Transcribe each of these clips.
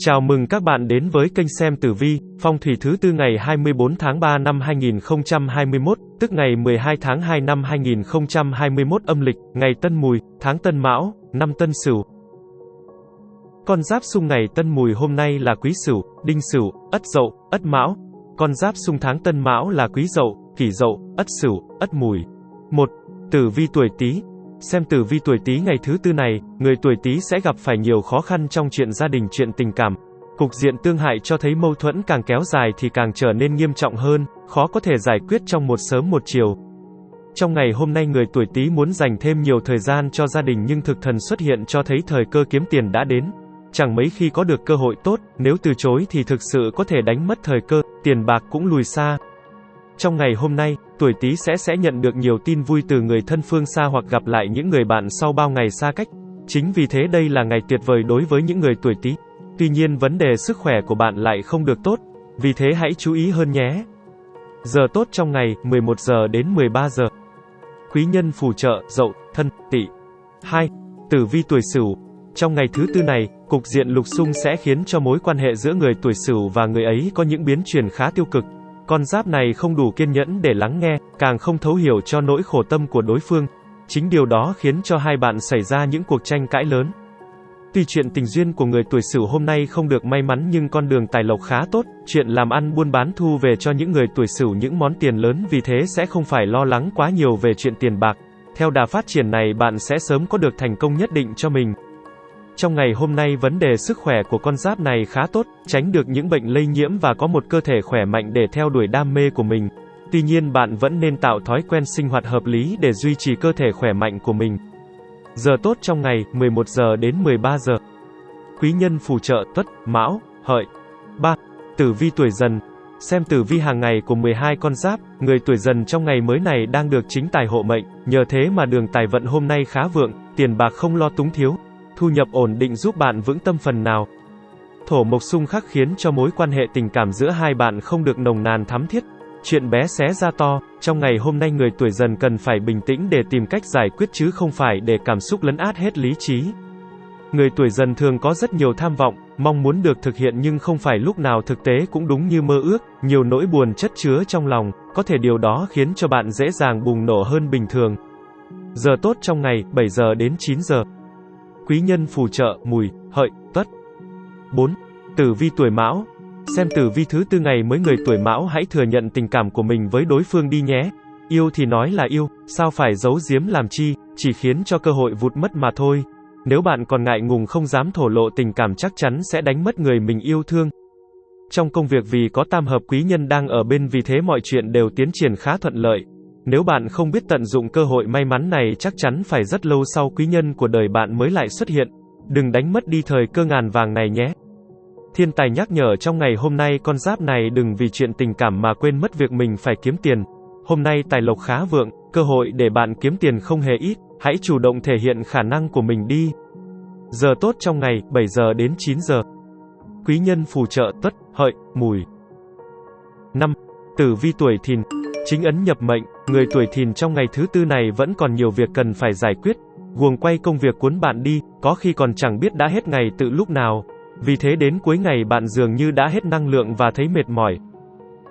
Chào mừng các bạn đến với kênh xem tử vi, phong thủy thứ tư ngày 24 tháng 3 năm 2021, tức ngày 12 tháng 2 năm 2021 âm lịch, ngày Tân Mùi, tháng Tân Mão, năm Tân Sửu. Con giáp xung ngày Tân Mùi hôm nay là Quý Sửu, Đinh Sửu, Ất Dậu, Ất Mão. Con giáp xung tháng Tân Mão là Quý Dậu, Kỷ Dậu, Ất Sửu, Ất Mùi. 1. Tử vi tuổi Tý, Xem tử vi tuổi Tý ngày thứ tư này, người tuổi Tý sẽ gặp phải nhiều khó khăn trong chuyện gia đình, chuyện tình cảm. Cục diện tương hại cho thấy mâu thuẫn càng kéo dài thì càng trở nên nghiêm trọng hơn, khó có thể giải quyết trong một sớm một chiều. Trong ngày hôm nay người tuổi Tý muốn dành thêm nhiều thời gian cho gia đình nhưng thực thần xuất hiện cho thấy thời cơ kiếm tiền đã đến. Chẳng mấy khi có được cơ hội tốt, nếu từ chối thì thực sự có thể đánh mất thời cơ, tiền bạc cũng lùi xa, trong ngày hôm nay, tuổi Tý sẽ sẽ nhận được nhiều tin vui từ người thân phương xa hoặc gặp lại những người bạn sau bao ngày xa cách. Chính vì thế đây là ngày tuyệt vời đối với những người tuổi Tý. Tuy nhiên vấn đề sức khỏe của bạn lại không được tốt, vì thế hãy chú ý hơn nhé. Giờ tốt trong ngày, 11 giờ đến 13 giờ. Quý nhân phù trợ, dậu, thân, tỵ. 2. Tử vi tuổi Sửu. Trong ngày thứ tư này, cục diện lục xung sẽ khiến cho mối quan hệ giữa người tuổi Sửu và người ấy có những biến chuyển khá tiêu cực. Con giáp này không đủ kiên nhẫn để lắng nghe, càng không thấu hiểu cho nỗi khổ tâm của đối phương. Chính điều đó khiến cho hai bạn xảy ra những cuộc tranh cãi lớn. Tuy chuyện tình duyên của người tuổi Sửu hôm nay không được may mắn nhưng con đường tài lộc khá tốt, chuyện làm ăn buôn bán thu về cho những người tuổi Sửu những món tiền lớn vì thế sẽ không phải lo lắng quá nhiều về chuyện tiền bạc. Theo đà phát triển này bạn sẽ sớm có được thành công nhất định cho mình. Trong ngày hôm nay vấn đề sức khỏe của con giáp này khá tốt, tránh được những bệnh lây nhiễm và có một cơ thể khỏe mạnh để theo đuổi đam mê của mình. Tuy nhiên bạn vẫn nên tạo thói quen sinh hoạt hợp lý để duy trì cơ thể khỏe mạnh của mình. Giờ tốt trong ngày, 11 giờ đến 13 giờ. Quý nhân phù trợ Tuất, Mão, Hợi. 3. Tử vi tuổi dần. Xem tử vi hàng ngày của 12 con giáp, người tuổi dần trong ngày mới này đang được chính tài hộ mệnh, nhờ thế mà đường tài vận hôm nay khá vượng, tiền bạc không lo túng thiếu, thu nhập ổn định giúp bạn vững tâm phần nào. Thổ mộc xung khắc khiến cho mối quan hệ tình cảm giữa hai bạn không được nồng nàn thắm thiết. Chuyện bé xé ra to, trong ngày hôm nay người tuổi dần cần phải bình tĩnh để tìm cách giải quyết chứ không phải để cảm xúc lấn át hết lý trí. Người tuổi dần thường có rất nhiều tham vọng, mong muốn được thực hiện nhưng không phải lúc nào thực tế cũng đúng như mơ ước, nhiều nỗi buồn chất chứa trong lòng, có thể điều đó khiến cho bạn dễ dàng bùng nổ hơn bình thường. Giờ tốt trong ngày, 7 giờ đến 9 giờ. Quý nhân phù trợ, mùi, hợi, tuất. 4. Tử vi tuổi mão. Xem tử vi thứ tư ngày mới người tuổi mão hãy thừa nhận tình cảm của mình với đối phương đi nhé. Yêu thì nói là yêu, sao phải giấu giếm làm chi, chỉ khiến cho cơ hội vụt mất mà thôi. Nếu bạn còn ngại ngùng không dám thổ lộ tình cảm chắc chắn sẽ đánh mất người mình yêu thương. Trong công việc vì có tam hợp quý nhân đang ở bên vì thế mọi chuyện đều tiến triển khá thuận lợi. Nếu bạn không biết tận dụng cơ hội may mắn này chắc chắn phải rất lâu sau quý nhân của đời bạn mới lại xuất hiện. Đừng đánh mất đi thời cơ ngàn vàng này nhé. Thiên tài nhắc nhở trong ngày hôm nay con giáp này đừng vì chuyện tình cảm mà quên mất việc mình phải kiếm tiền. Hôm nay tài lộc khá vượng, cơ hội để bạn kiếm tiền không hề ít, hãy chủ động thể hiện khả năng của mình đi. Giờ tốt trong ngày, 7 giờ đến 9 giờ. Quý nhân phù trợ tuất, hợi, mùi. 5. Tử vi tuổi thìn Chính ấn nhập mệnh, người tuổi thìn trong ngày thứ tư này vẫn còn nhiều việc cần phải giải quyết. Guồng quay công việc cuốn bạn đi, có khi còn chẳng biết đã hết ngày tự lúc nào. Vì thế đến cuối ngày bạn dường như đã hết năng lượng và thấy mệt mỏi.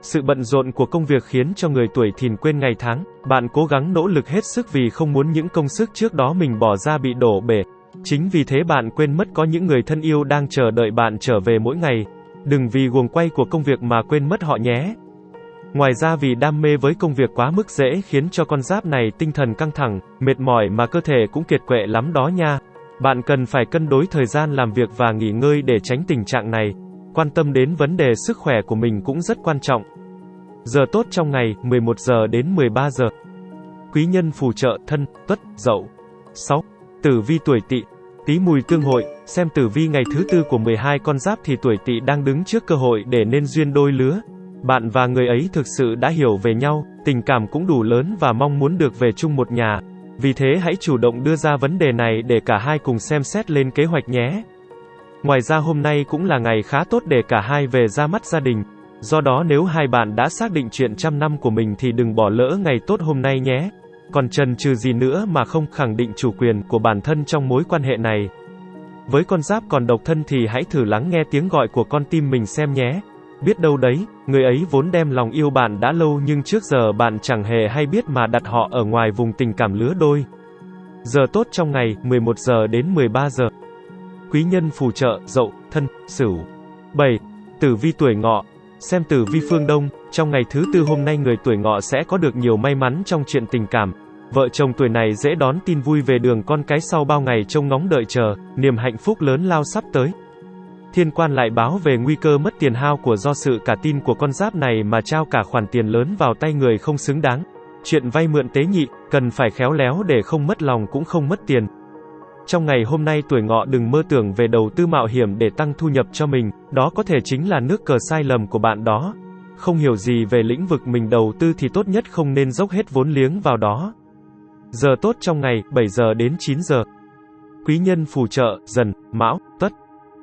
Sự bận rộn của công việc khiến cho người tuổi thìn quên ngày tháng, bạn cố gắng nỗ lực hết sức vì không muốn những công sức trước đó mình bỏ ra bị đổ bể. Chính vì thế bạn quên mất có những người thân yêu đang chờ đợi bạn trở về mỗi ngày. Đừng vì guồng quay của công việc mà quên mất họ nhé. Ngoài ra vì đam mê với công việc quá mức dễ khiến cho con giáp này tinh thần căng thẳng, mệt mỏi mà cơ thể cũng kiệt quệ lắm đó nha. Bạn cần phải cân đối thời gian làm việc và nghỉ ngơi để tránh tình trạng này. Quan tâm đến vấn đề sức khỏe của mình cũng rất quan trọng. Giờ tốt trong ngày, 11 giờ đến 13 giờ. Quý nhân phù trợ thân, tuất, dậu. 6. Tử vi tuổi tỵ, tí mùi tương hội, xem tử vi ngày thứ tư của 12 con giáp thì tuổi tỵ đang đứng trước cơ hội để nên duyên đôi lứa. Bạn và người ấy thực sự đã hiểu về nhau, tình cảm cũng đủ lớn và mong muốn được về chung một nhà. Vì thế hãy chủ động đưa ra vấn đề này để cả hai cùng xem xét lên kế hoạch nhé. Ngoài ra hôm nay cũng là ngày khá tốt để cả hai về ra mắt gia đình. Do đó nếu hai bạn đã xác định chuyện trăm năm của mình thì đừng bỏ lỡ ngày tốt hôm nay nhé. Còn trần trừ gì nữa mà không khẳng định chủ quyền của bản thân trong mối quan hệ này. Với con giáp còn độc thân thì hãy thử lắng nghe tiếng gọi của con tim mình xem nhé. Biết đâu đấy, người ấy vốn đem lòng yêu bạn đã lâu nhưng trước giờ bạn chẳng hề hay biết mà đặt họ ở ngoài vùng tình cảm lứa đôi. Giờ tốt trong ngày, 11 giờ đến 13 giờ. Quý nhân phù trợ, dậu, thân, sửu. 7. Tử vi tuổi ngọ. Xem tử vi phương Đông, trong ngày thứ tư hôm nay người tuổi ngọ sẽ có được nhiều may mắn trong chuyện tình cảm. Vợ chồng tuổi này dễ đón tin vui về đường con cái sau bao ngày trông ngóng đợi chờ, niềm hạnh phúc lớn lao sắp tới. Thiên quan lại báo về nguy cơ mất tiền hao của do sự cả tin của con giáp này mà trao cả khoản tiền lớn vào tay người không xứng đáng. Chuyện vay mượn tế nhị, cần phải khéo léo để không mất lòng cũng không mất tiền. Trong ngày hôm nay tuổi ngọ đừng mơ tưởng về đầu tư mạo hiểm để tăng thu nhập cho mình, đó có thể chính là nước cờ sai lầm của bạn đó. Không hiểu gì về lĩnh vực mình đầu tư thì tốt nhất không nên dốc hết vốn liếng vào đó. Giờ tốt trong ngày, 7 giờ đến 9 giờ. Quý nhân phù trợ, dần, mão, tuất.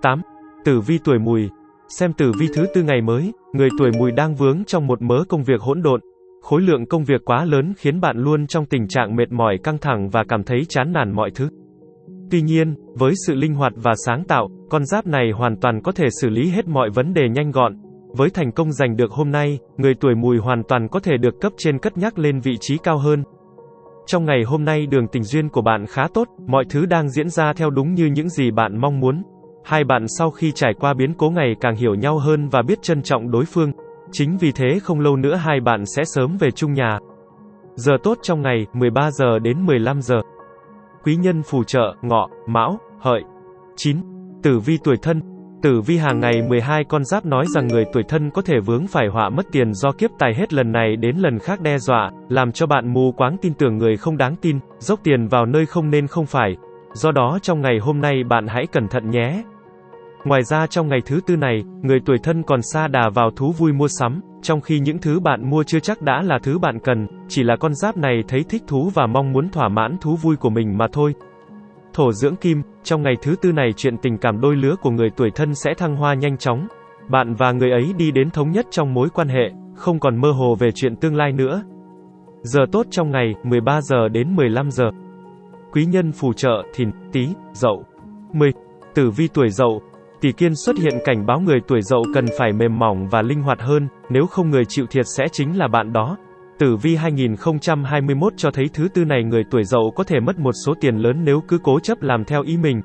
8. Tử vi tuổi mùi. Xem tử vi thứ tư ngày mới, người tuổi mùi đang vướng trong một mớ công việc hỗn độn. Khối lượng công việc quá lớn khiến bạn luôn trong tình trạng mệt mỏi căng thẳng và cảm thấy chán nản mọi thứ. Tuy nhiên, với sự linh hoạt và sáng tạo, con giáp này hoàn toàn có thể xử lý hết mọi vấn đề nhanh gọn. Với thành công giành được hôm nay, người tuổi mùi hoàn toàn có thể được cấp trên cất nhắc lên vị trí cao hơn. Trong ngày hôm nay đường tình duyên của bạn khá tốt, mọi thứ đang diễn ra theo đúng như những gì bạn mong muốn. Hai bạn sau khi trải qua biến cố ngày càng hiểu nhau hơn và biết trân trọng đối phương. Chính vì thế không lâu nữa hai bạn sẽ sớm về chung nhà. Giờ tốt trong ngày, 13 giờ đến 15 giờ. Quý nhân phù trợ, ngọ, mão, hợi. 9. Tử vi tuổi thân. Tử vi hàng ngày 12 con giáp nói rằng người tuổi thân có thể vướng phải họa mất tiền do kiếp tài hết lần này đến lần khác đe dọa, làm cho bạn mù quáng tin tưởng người không đáng tin, dốc tiền vào nơi không nên không phải. Do đó trong ngày hôm nay bạn hãy cẩn thận nhé. Ngoài ra trong ngày thứ tư này, người tuổi thân còn xa đà vào thú vui mua sắm, trong khi những thứ bạn mua chưa chắc đã là thứ bạn cần, chỉ là con giáp này thấy thích thú và mong muốn thỏa mãn thú vui của mình mà thôi. Thổ dưỡng kim, trong ngày thứ tư này chuyện tình cảm đôi lứa của người tuổi thân sẽ thăng hoa nhanh chóng. Bạn và người ấy đi đến thống nhất trong mối quan hệ, không còn mơ hồ về chuyện tương lai nữa. Giờ tốt trong ngày, 13 giờ đến 15 giờ. Quý nhân phù trợ, thìn, tý, dậu. 10. Tử vi tuổi dậu, Tỷ kiên xuất hiện cảnh báo người tuổi dậu cần phải mềm mỏng và linh hoạt hơn, nếu không người chịu thiệt sẽ chính là bạn đó. Tử vi 2021 cho thấy thứ tư này người tuổi dậu có thể mất một số tiền lớn nếu cứ cố chấp làm theo ý mình.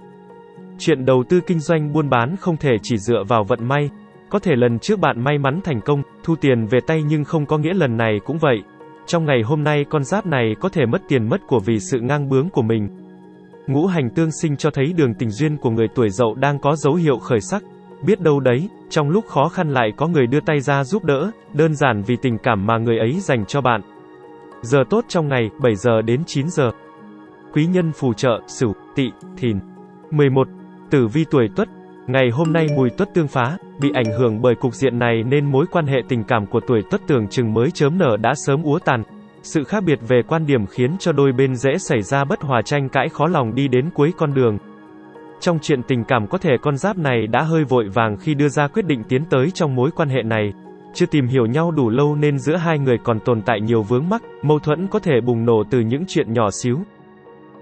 Chuyện đầu tư kinh doanh buôn bán không thể chỉ dựa vào vận may. Có thể lần trước bạn may mắn thành công, thu tiền về tay nhưng không có nghĩa lần này cũng vậy. Trong ngày hôm nay con giáp này có thể mất tiền mất của vì sự ngang bướng của mình. Ngũ hành tương sinh cho thấy đường tình duyên của người tuổi dậu đang có dấu hiệu khởi sắc. Biết đâu đấy, trong lúc khó khăn lại có người đưa tay ra giúp đỡ, đơn giản vì tình cảm mà người ấy dành cho bạn. Giờ tốt trong ngày, 7 giờ đến 9 giờ. Quý nhân phù trợ, Sửu, Tỵ, Thìn. 11. Tử vi tuổi Tuất. Ngày hôm nay mùi Tuất tương phá, bị ảnh hưởng bởi cục diện này nên mối quan hệ tình cảm của tuổi Tuất tưởng chừng mới chớm nở đã sớm úa tàn. Sự khác biệt về quan điểm khiến cho đôi bên dễ xảy ra bất hòa tranh cãi khó lòng đi đến cuối con đường. Trong chuyện tình cảm có thể con giáp này đã hơi vội vàng khi đưa ra quyết định tiến tới trong mối quan hệ này. Chưa tìm hiểu nhau đủ lâu nên giữa hai người còn tồn tại nhiều vướng mắc, mâu thuẫn có thể bùng nổ từ những chuyện nhỏ xíu.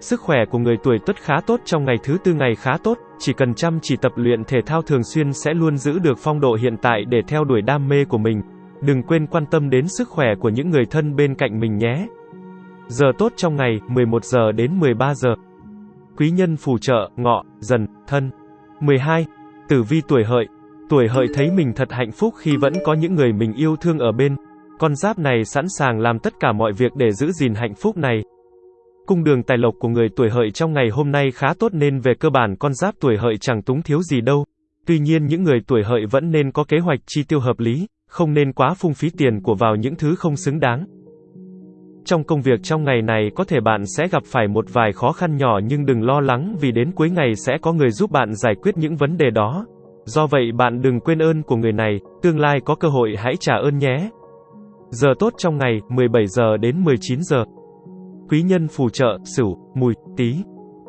Sức khỏe của người tuổi tuất khá tốt trong ngày thứ tư ngày khá tốt, chỉ cần chăm chỉ tập luyện thể thao thường xuyên sẽ luôn giữ được phong độ hiện tại để theo đuổi đam mê của mình. Đừng quên quan tâm đến sức khỏe của những người thân bên cạnh mình nhé. Giờ tốt trong ngày, 11 giờ đến 13 giờ. Quý nhân phù trợ, ngọ, dần, thân. 12. Tử vi tuổi hợi. Tuổi hợi thấy mình thật hạnh phúc khi vẫn có những người mình yêu thương ở bên. Con giáp này sẵn sàng làm tất cả mọi việc để giữ gìn hạnh phúc này. Cung đường tài lộc của người tuổi hợi trong ngày hôm nay khá tốt nên về cơ bản con giáp tuổi hợi chẳng túng thiếu gì đâu. Tuy nhiên những người tuổi hợi vẫn nên có kế hoạch chi tiêu hợp lý, không nên quá phung phí tiền của vào những thứ không xứng đáng. Trong công việc trong ngày này có thể bạn sẽ gặp phải một vài khó khăn nhỏ nhưng đừng lo lắng vì đến cuối ngày sẽ có người giúp bạn giải quyết những vấn đề đó. Do vậy bạn đừng quên ơn của người này, tương lai có cơ hội hãy trả ơn nhé. Giờ tốt trong ngày, 17 giờ đến 19 giờ. Quý nhân phù trợ, Sửu, Mùi, Tý.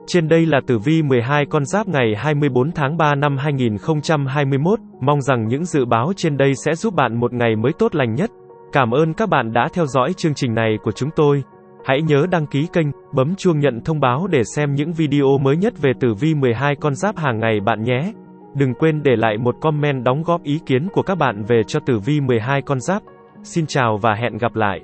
Trên đây là tử vi 12 con giáp ngày 24 tháng 3 năm 2021, mong rằng những dự báo trên đây sẽ giúp bạn một ngày mới tốt lành nhất. Cảm ơn các bạn đã theo dõi chương trình này của chúng tôi. Hãy nhớ đăng ký kênh, bấm chuông nhận thông báo để xem những video mới nhất về tử vi 12 con giáp hàng ngày bạn nhé. Đừng quên để lại một comment đóng góp ý kiến của các bạn về cho tử vi 12 con giáp. Xin chào và hẹn gặp lại.